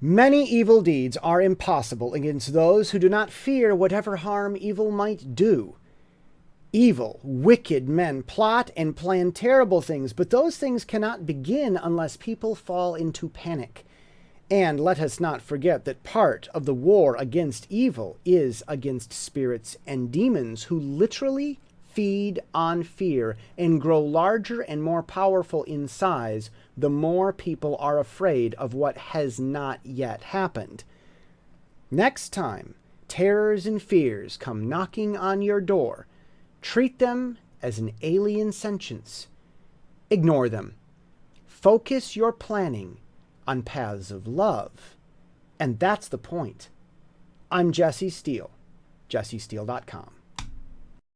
Many evil deeds are impossible against those who do not fear whatever harm evil might do. Evil, wicked men plot and plan terrible things, but those things cannot begin unless people fall into panic. And let us not forget that part of the war against evil is against spirits and demons who literally feed on fear and grow larger and more powerful in size the more people are afraid of what has not yet happened. Next time terrors and fears come knocking on your door, treat them as an alien sentience. Ignore them. Focus your planning on paths of love. And that's the point. I'm Jesse Steele, jessesteele.com.